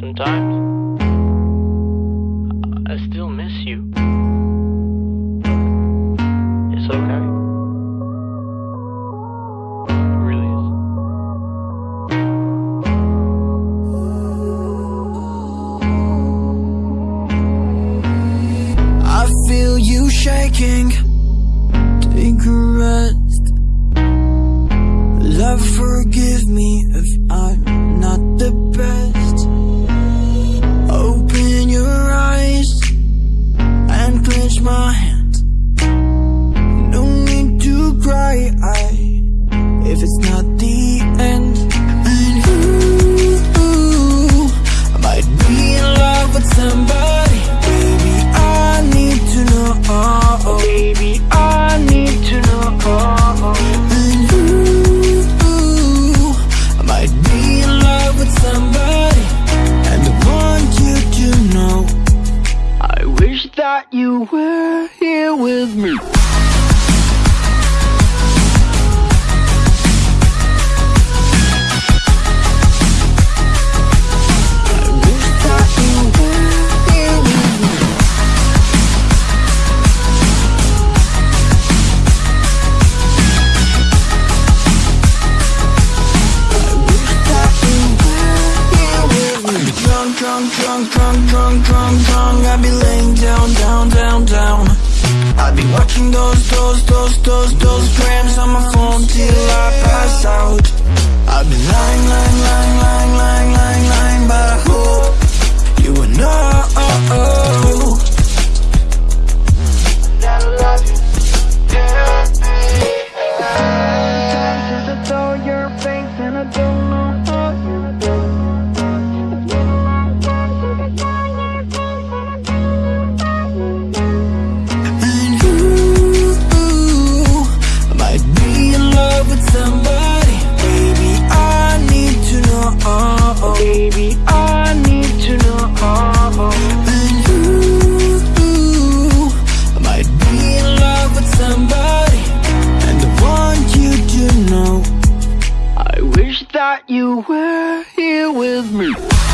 Sometimes I still miss you. It's okay. It really is. I feel you shaking. If it's not the end. And you might be in love with somebody. Baby, I need to know. Baby, I need to know. And you might be in love with somebody. And I want you to know. I wish that you were here with me. Drunk, drunk, drunk, drunk, drunk, drunk, I'd be laying down, down, down, down. I'd be watching those, those, those, those, those grams on my phone till I pass out. I'd be lying, that you were here with me.